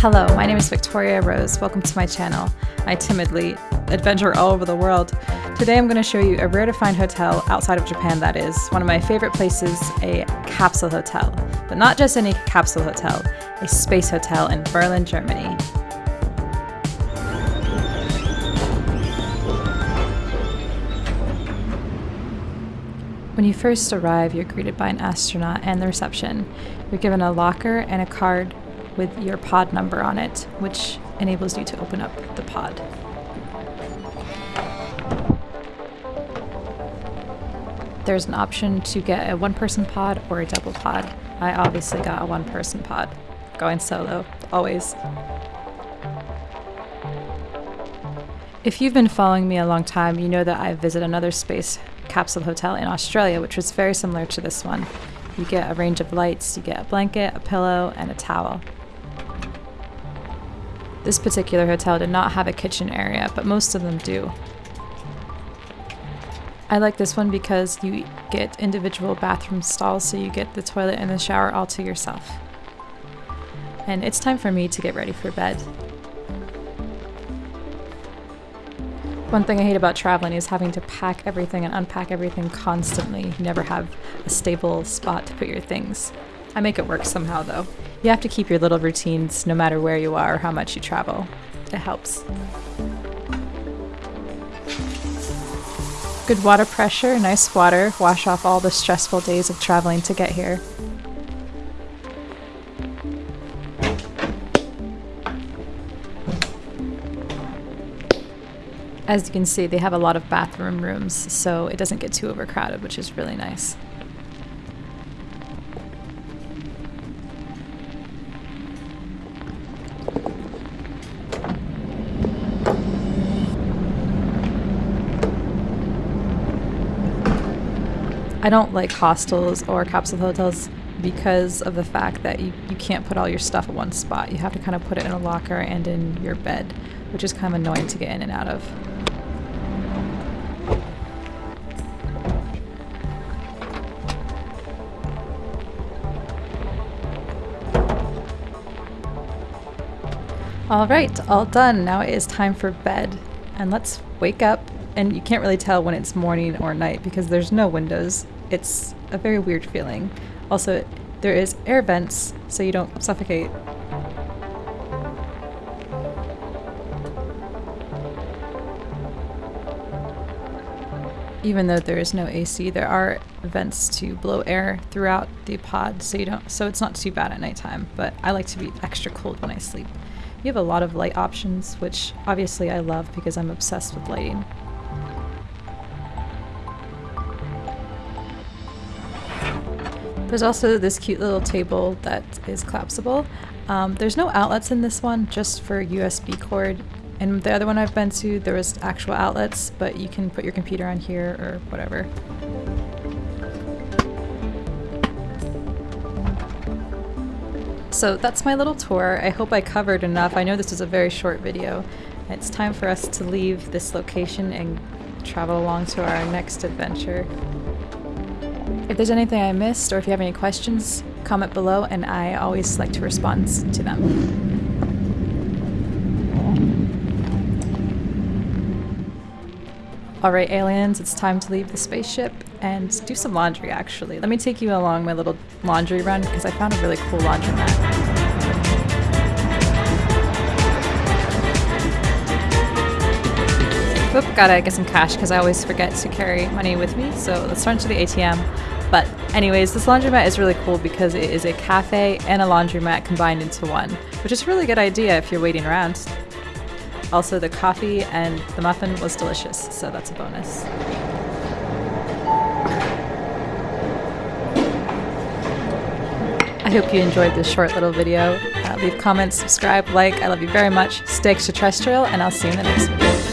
Hello, my name is Victoria Rose. Welcome to my channel. I timidly adventure all over the world. Today I'm going to show you a rare to find hotel outside of Japan that is one of my favorite places, a capsule hotel. But not just any capsule hotel, a space hotel in Berlin, Germany. When you first arrive, you're greeted by an astronaut and the reception. You're given a locker and a card with your pod number on it, which enables you to open up the pod. There's an option to get a one person pod or a double pod. I obviously got a one person pod. Going solo, always. If you've been following me a long time, you know that I visit another space capsule hotel in Australia, which was very similar to this one. You get a range of lights, you get a blanket, a pillow, and a towel. This particular hotel did not have a kitchen area, but most of them do. I like this one because you get individual bathroom stalls, so you get the toilet and the shower all to yourself. And it's time for me to get ready for bed. One thing I hate about traveling is having to pack everything and unpack everything constantly. You never have a stable spot to put your things. I make it work somehow though. You have to keep your little routines no matter where you are or how much you travel. It helps. Good water pressure, nice water, wash off all the stressful days of traveling to get here. As you can see, they have a lot of bathroom rooms, so it doesn't get too overcrowded, which is really nice. I don't like hostels or capsule hotels because of the fact that you, you can't put all your stuff at one spot. You have to kind of put it in a locker and in your bed, which is kind of annoying to get in and out of. Alright, all done. Now it is time for bed. And let's wake up. And you can't really tell when it's morning or night because there's no windows it's a very weird feeling. Also, there is air vents, so you don't suffocate. Even though there is no AC, there are vents to blow air throughout the pod, so you don't. So it's not too bad at nighttime. But I like to be extra cold when I sleep. You have a lot of light options, which obviously I love because I'm obsessed with lighting. There's also this cute little table that is collapsible. Um, there's no outlets in this one, just for USB cord. And the other one I've been to, there was actual outlets, but you can put your computer on here or whatever. So that's my little tour. I hope I covered enough. I know this is a very short video. It's time for us to leave this location and travel along to our next adventure. If there's anything I missed or if you have any questions, comment below and I always like to respond to them. Alright aliens, it's time to leave the spaceship and do some laundry actually. Let me take you along my little laundry run because I found a really cool laundry mat. Oop, gotta get some cash because I always forget to carry money with me. So let's run to the ATM. But anyways, this laundromat is really cool because it is a cafe and a laundromat combined into one, which is a really good idea if you're waiting around. Also, the coffee and the muffin was delicious, so that's a bonus. I hope you enjoyed this short little video. Uh, leave comments, subscribe, like. I love you very much. Stay extraterrestrial, and I'll see you in the next video.